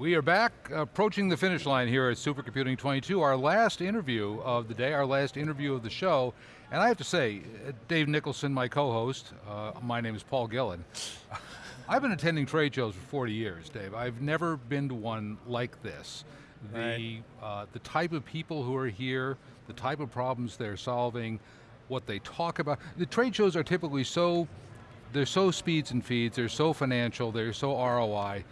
We are back approaching the finish line here at Supercomputing 22, our last interview of the day, our last interview of the show. And I have to say, Dave Nicholson, my co-host, uh, my name is Paul Gillin. I've been attending trade shows for 40 years, Dave. I've never been to one like this. The, right. uh, the type of people who are here, the type of problems they're solving, what they talk about. The trade shows are typically so, they're so speeds and feeds, they're so financial, they're so ROI,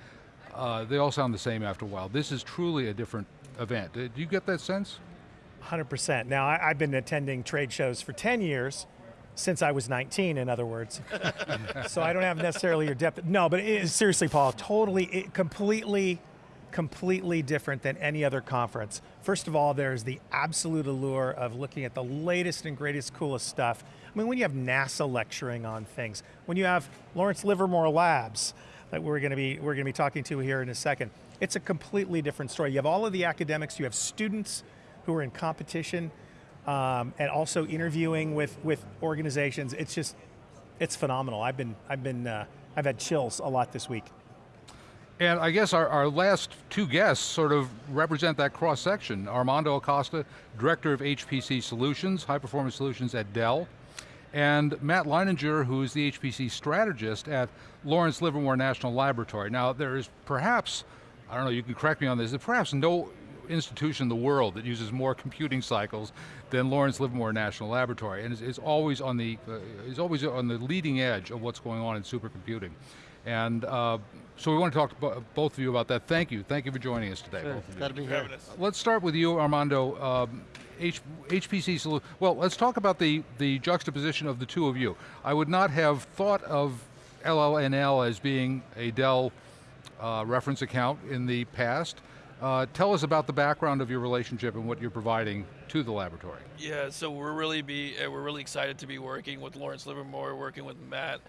uh, they all sound the same after a while. This is truly a different event. Uh, do you get that sense? 100%. Now, I, have been attending trade shows for 10 years, since I was 19, in other words. so I don't have necessarily your depth. No, but seriously, Paul, totally, it, completely, completely different than any other conference. First of all, there's the absolute allure of looking at the latest and greatest, coolest stuff. I mean, when you have NASA lecturing on things, when you have Lawrence Livermore Labs, that we're going to be we're going to be talking to here in a second. It's a completely different story. You have all of the academics, you have students who are in competition, um, and also interviewing with with organizations. It's just it's phenomenal. I've been I've been uh, I've had chills a lot this week. And I guess our, our last two guests sort of represent that cross section. Armando Acosta, Director of HPC Solutions, High Performance Solutions at Dell, and Matt Leininger, who is the HPC strategist at Lawrence Livermore National Laboratory. Now there is perhaps, I don't know, you can correct me on this, perhaps no institution in the world that uses more computing cycles than Lawrence Livermore National Laboratory, and is, is always on the uh, is always on the leading edge of what's going on in supercomputing. And uh, so we want to talk to both of you about that. Thank you, thank you for joining us today. Sure, got to be here. Let's start with you, Armando. Um, H, HPC solution, well, let's talk about the, the juxtaposition of the two of you. I would not have thought of LLNL as being a Dell uh, reference account in the past. Uh, tell us about the background of your relationship and what you're providing to the laboratory. Yeah, so we're really be uh, we're really excited to be working with Lawrence Livermore, working with Matt.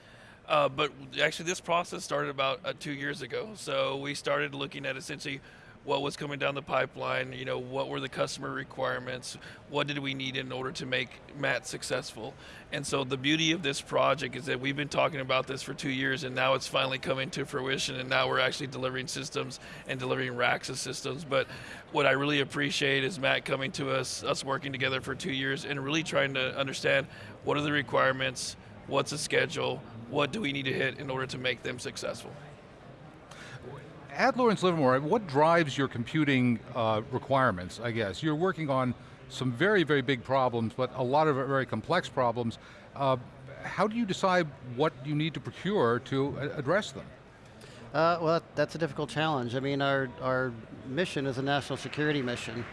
Uh, but actually, this process started about uh, two years ago. So we started looking at essentially what was coming down the pipeline, you know, what were the customer requirements, what did we need in order to make Matt successful. And so the beauty of this project is that we've been talking about this for two years and now it's finally coming to fruition and now we're actually delivering systems and delivering racks of systems. But what I really appreciate is Matt coming to us, us working together for two years and really trying to understand what are the requirements, what's the schedule, what do we need to hit in order to make them successful at Lawrence Livermore, what drives your computing uh, requirements, I guess? You're working on some very, very big problems, but a lot of very complex problems. Uh, how do you decide what you need to procure to address them? Uh, well, that's a difficult challenge. I mean, our, our mission is a national security mission,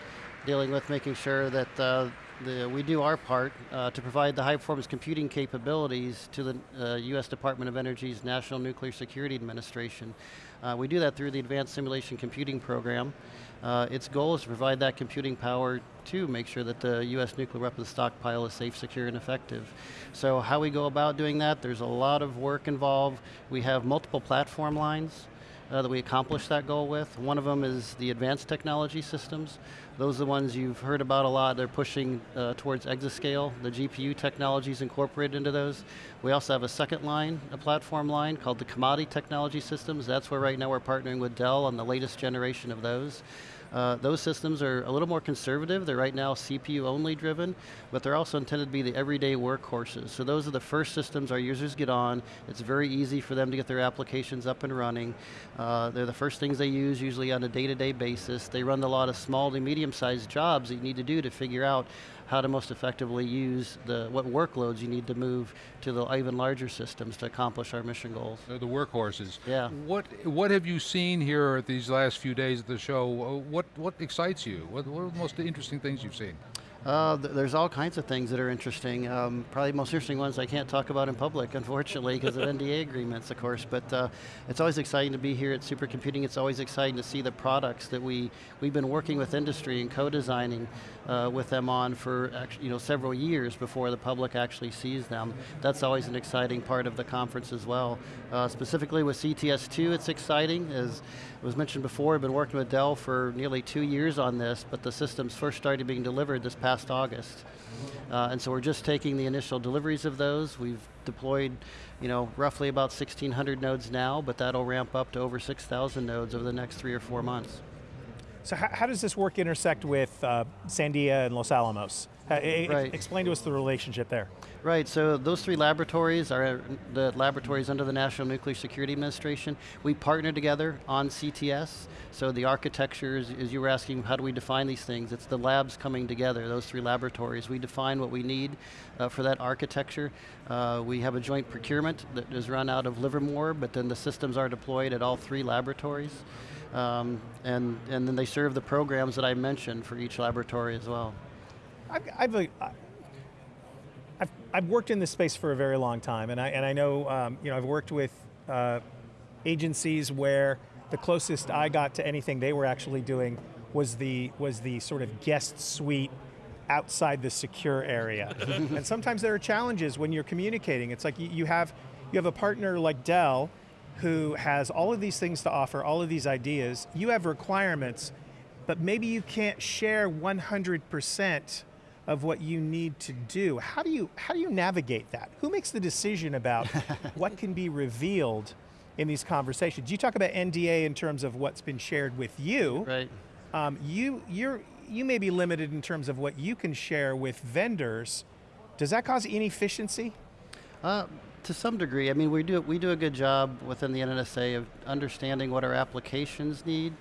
dealing with making sure that uh, the, we do our part uh, to provide the high performance computing capabilities to the uh, US Department of Energy's National Nuclear Security Administration. Uh, we do that through the Advanced Simulation Computing Program. Uh, its goal is to provide that computing power to make sure that the US nuclear weapons stockpile is safe, secure, and effective. So how we go about doing that, there's a lot of work involved. We have multiple platform lines uh, that we accomplish that goal with. One of them is the advanced technology systems. Those are the ones you've heard about a lot. They're pushing uh, towards exascale. The GPU technology is incorporated into those. We also have a second line, a platform line called the commodity technology systems. That's where right now we're partnering with Dell on the latest generation of those. Uh, those systems are a little more conservative. They're right now CPU only driven, but they're also intended to be the everyday workhorses. So those are the first systems our users get on. It's very easy for them to get their applications up and running. Uh, they're the first things they use usually on a day-to-day -day basis. They run a lot of small to medium-sized jobs that you need to do to figure out how to most effectively use the, what workloads you need to move to the even larger systems to accomplish our mission goals. They're the workhorses. Yeah. What, what have you seen here at these last few days of the show? What, what excites you? What, what are the most interesting things you've seen? Uh, th there's all kinds of things that are interesting. Um, probably the most interesting ones I can't talk about in public, unfortunately, because of NDA agreements, of course. But uh, it's always exciting to be here at Supercomputing. It's always exciting to see the products that we we've been working with industry and co-designing uh, with them on for you know several years before the public actually sees them. That's always an exciting part of the conference as well. Uh, specifically with CTS2, it's exciting as was mentioned before. I've been working with Dell for nearly two years on this, but the systems first started being delivered this past last August. Uh, and so we're just taking the initial deliveries of those. We've deployed, you know, roughly about 1,600 nodes now, but that'll ramp up to over 6,000 nodes over the next three or four months. So how, does this work intersect with uh, Sandia and Los Alamos? Uh, Right. Explain to us the relationship there. Right, so those three laboratories are the laboratories under the National Nuclear Security Administration. We partner together on CTS, so the architecture, as you were asking, how do we define these things? It's the labs coming together, those three laboratories. We define what we need uh, for that architecture. Uh, we have a joint procurement that is run out of Livermore, but then the systems are deployed at all three laboratories. Um, and, and then they serve the programs that I mentioned for each laboratory as well. I've, I've, uh, I've, I've worked in this space for a very long time, and I, and I know, um, you know, I've worked with uh, agencies where the closest I got to anything they were actually doing was the, was the sort of guest suite outside the secure area. and sometimes there are challenges when you're communicating. It's like you, you, have, you have a partner like Dell who has all of these things to offer, all of these ideas. You have requirements, but maybe you can't share 100% of what you need to do. How do you how do you navigate that? Who makes the decision about what can be revealed in these conversations? You talk about NDA in terms of what's been shared with you. Right. Um, you you're you may be limited in terms of what you can share with vendors. Does that cause inefficiency? Uh, to some degree, I mean, we do we do a good job within the NNSA of understanding what our applications need,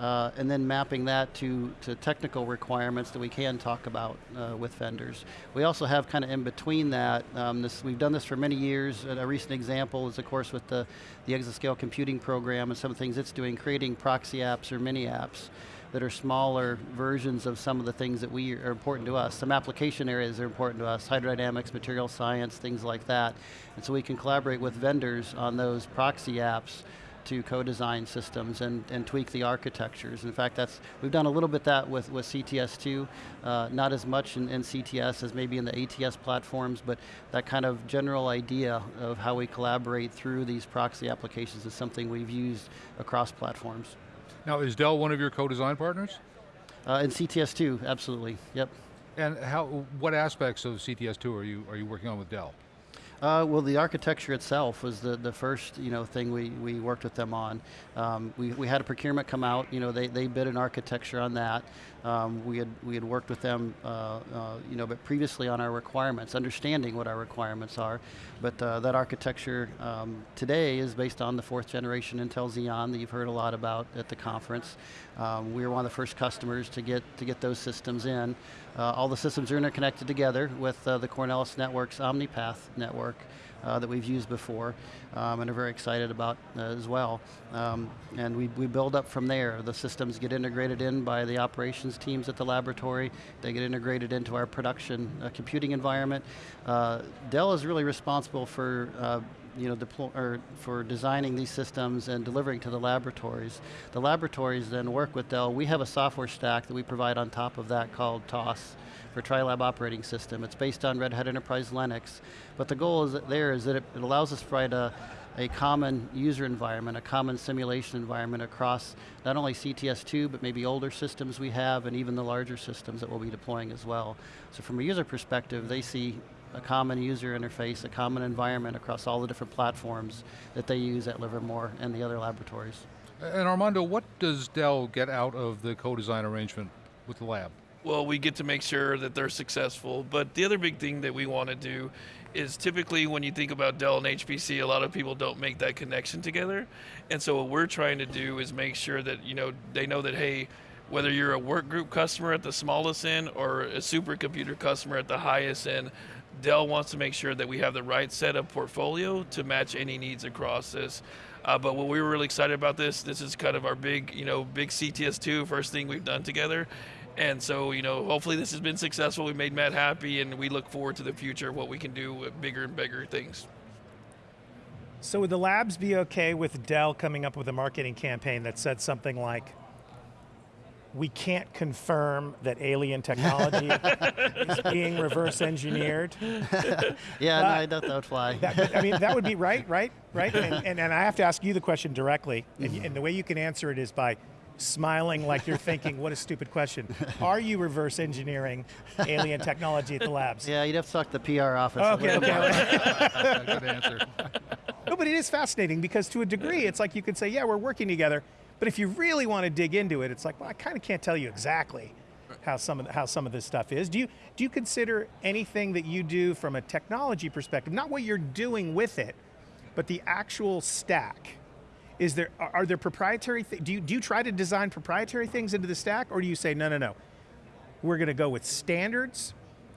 uh, and then mapping that to to technical requirements that we can talk about uh, with vendors. We also have kind of in between that. Um, this we've done this for many years. And a recent example is, of course, with the the Exascale computing program and some of the things it's doing, creating proxy apps or mini apps that are smaller versions of some of the things that we are important to us. Some application areas are important to us, hydrodynamics, material science, things like that. And so we can collaborate with vendors on those proxy apps to co-design systems and, and tweak the architectures. In fact, that's we've done a little bit that with, with CTS2, uh, not as much in, in CTS as maybe in the ATS platforms, but that kind of general idea of how we collaborate through these proxy applications is something we've used across platforms. Now, is Dell one of your co-design partners? Uh, and CTS2, absolutely, yep. And how, what aspects of CTS2 are you, are you working on with Dell? Uh, well, the architecture itself was the, the first you know thing we, we worked with them on. Um, we, we had a procurement come out. You know they, they bid an architecture on that. Um, we had we had worked with them uh, uh, you know but previously on our requirements, understanding what our requirements are. But uh, that architecture um, today is based on the fourth generation Intel Xeon that you've heard a lot about at the conference. Um, we were one of the first customers to get to get those systems in. Uh, all the systems are interconnected together with uh, the Cornelis Network's OmniPath network uh, that we've used before um, and are very excited about uh, as well. Um, and we, we build up from there. The systems get integrated in by the operations teams at the laboratory. They get integrated into our production uh, computing environment. Uh, Dell is really responsible for you know, deploy, or for designing these systems and delivering to the laboratories. The laboratories then work with Dell. We have a software stack that we provide on top of that called TOSS for TriLab operating system. It's based on Red Hat Enterprise Linux, but the goal is there is that it, it allows us to provide a, a common user environment, a common simulation environment across not only CTS2, but maybe older systems we have and even the larger systems that we'll be deploying as well. So from a user perspective, they see a common user interface, a common environment across all the different platforms that they use at Livermore and the other laboratories. And Armando, what does Dell get out of the co-design arrangement with the lab? Well, we get to make sure that they're successful. But the other big thing that we want to do is typically when you think about Dell and HPC, a lot of people don't make that connection together. And so what we're trying to do is make sure that you know they know that hey, whether you're a work group customer at the smallest end or a supercomputer customer at the highest end, Dell wants to make sure that we have the right set of portfolio to match any needs across this. Uh, but what we were really excited about this, this is kind of our big, you know, big CTS2 first thing we've done together. And so, you know, hopefully this has been successful. We made Matt happy, and we look forward to the future, of what we can do with bigger and bigger things. So would the labs be okay with Dell coming up with a marketing campaign that said something like, we can't confirm that alien technology is being reverse engineered. yeah, no, I doubt that would fly. That, I mean, that would be right, right, right. And, and, and I have to ask you the question directly, and, and the way you can answer it is by smiling like you're thinking, what a stupid question. Are you reverse engineering alien technology at the labs? Yeah, you'd have to talk to the PR office. a Okay, little okay. Good answer. No, but it is fascinating because to a degree, it's like you could say, yeah, we're working together. But if you really want to dig into it, it's like, well, I kind of can't tell you exactly how some of the, how some of this stuff is. Do you do you consider anything that you do from a technology perspective, not what you're doing with it, but the actual stack? Is there are are there proprietary? Th- do you do you try to design proprietary things into the stack, or do you say no, no, no? We're going to go with standards,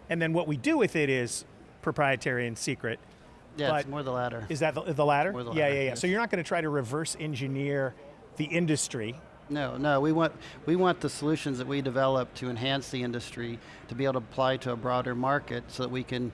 and then what we do with it is proprietary and secret. Yeah, it's But- more the latter. Is that the, the latter? More the yeah, latter, yeah, yeah. yes. So you're not going to try to reverse engineer the industry. No, no, we want we want the solutions that we develop to enhance the industry to be able to apply to a broader market, so that we can,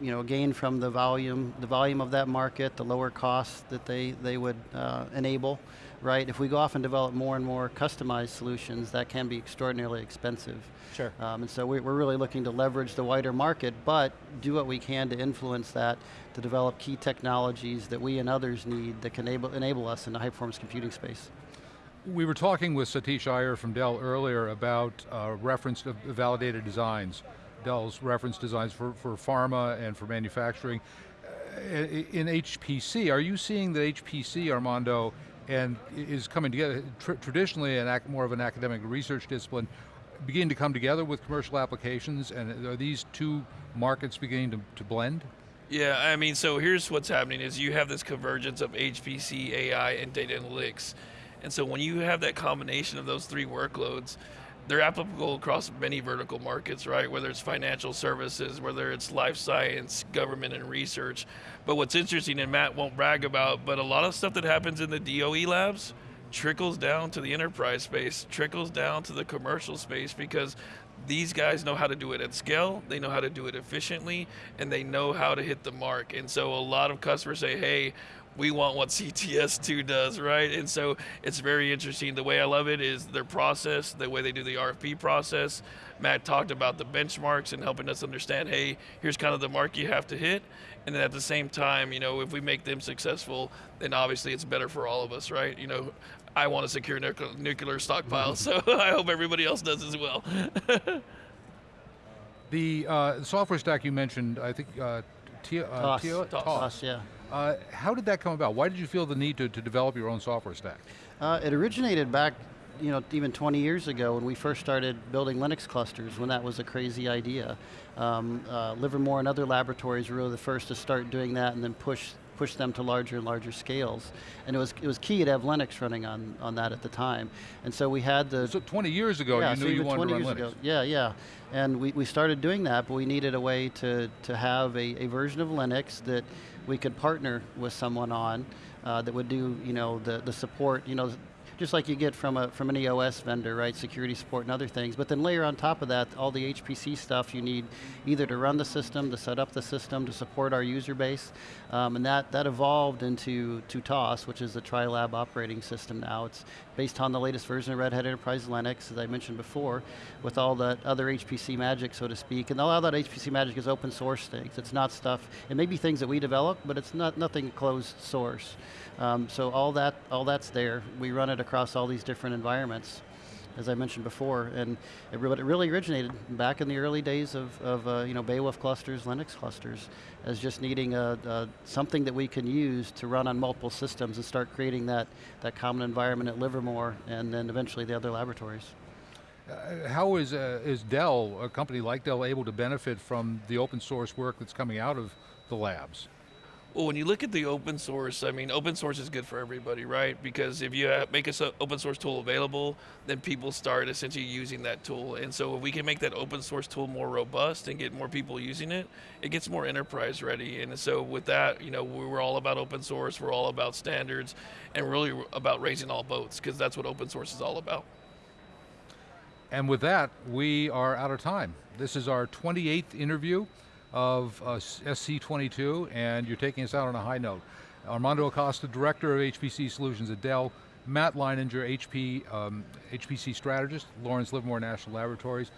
you know, gain from the volume the volume of that market, the lower costs that they they would uh, enable, right? If we go off and develop more and more customized solutions, that can be extraordinarily expensive. Sure. Um, and so we, we're really looking to leverage the wider market, but do what we can to influence that, to develop key technologies that we and others need that can enable, enable us in the high performance computing space. We were talking with Satish Iyer from Dell earlier about uh, reference to validated designs, Dell's reference designs for, for pharma and for manufacturing. Uh, in HPC, are you seeing that HPC, Armando, and is coming together, tr- traditionally an more of an academic research discipline, beginning to come together with commercial applications, and are these two markets beginning to, to blend? Yeah, I mean, so here's what's happening is you have this convergence of HPC, AI, and data analytics. And so when you have that combination of those three workloads, they're applicable across many vertical markets, right? Whether it's financial services, whether it's life science, government, and research. But what's interesting, and Matt won't brag about, but a lot of stuff that happens in the DOE labs trickles down to the enterprise space, trickles down to the commercial space because these guys know how to do it at scale, they know how to do it efficiently, and they know how to hit the mark. And so a lot of customers say, hey, we want what CTS2 does, right? And so it's very interesting. The way I love it is their process, the way they do the RFP process. Matt talked about the benchmarks and helping us understand, hey, here's kind of the mark you have to hit. And then at the same time, you know, if we make them successful, then obviously it's better for all of us, right? You know, I want to secure nuclear, nuclear stockpile, so I hope everybody else does as well. The uh, software stack you mentioned, I think, uh, T- uh, TOSS. T- TOSS. Us, yeah. Uh, how did that come about? Why did you feel the need to, to develop your own software stack? Uh, it originated back, you know, even 20 years ago when we first started building Linux clusters, when that was a crazy idea. Um, uh, Livermore and other laboratories were really the first to start doing that and then push push them to larger and larger scales. And it was it was key to have Linux running on on that at the time. And so we had the So 20 years ago, yeah, you so knew you wanted 20 to run years Linux. ago. Yeah, yeah. And we, we started doing that, but we needed a way to, to have a, a version of Linux that we could partner with someone on uh, that would do, you know, the, the support, you know, just like you get from a from an EOS vendor, right? Security support and other things. But then layer on top of that all the HPC stuff you need either to run the system, to set up the system, to support our user base. Um, and that, that evolved into to TOSS, which is the TriLab operating system now. It's based on the latest version of Red Hat Enterprise Linux, as I mentioned before, with all that other HPC magic, so to speak. And a lot of that HPC magic is open source things. It's not stuff, it may be things that we develop, but it's not nothing closed source. Um, so all that, all that's there. We run it across all these different environments as I mentioned before, and it really, it really originated back in the early days of, of uh, you know Beowulf clusters, Linux clusters, as just needing a, a, something that we can use to run on multiple systems and start creating that that common environment at Livermore, and then eventually the other laboratories. Uh, how is, uh, is Dell, a company like Dell, able to benefit from the open source work that's coming out of the labs? Well, when you look at the open source, I mean, open source is good for everybody, right? Because if you make an open source tool available, then people start essentially using that tool. And so if we can make that open source tool more robust and get more people using it, it gets more enterprise ready. And so with that, you know, we're all about open source, we're all about standards, and really about raising all boats, because that's what open source is all about. And with that, we are out of time. This is our 28th interview of uh, SC22, and you're taking us out on a high note. Armando Acosta, Director of HPC Solutions at Dell, Matt Leininger, HP, um, HPC Strategist, Lawrence Livermore National Laboratories.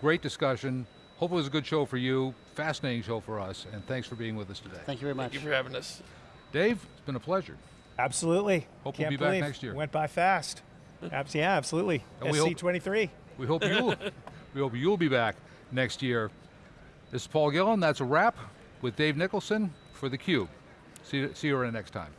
Great discussion. Hope it was a good show for you, fascinating show for us, and thanks for being with us today. Thank you very much. Thank you for having us. Dave, it's been a pleasure. Absolutely. Hope we'll Can't be back next year. Went by fast. Yeah, absolutely. And we hope- SC23. We hope you we hope you'll be back next year. This is Paul Gillin. That's a wrap with Dave Nicholson for the Cube. See, see you around next time.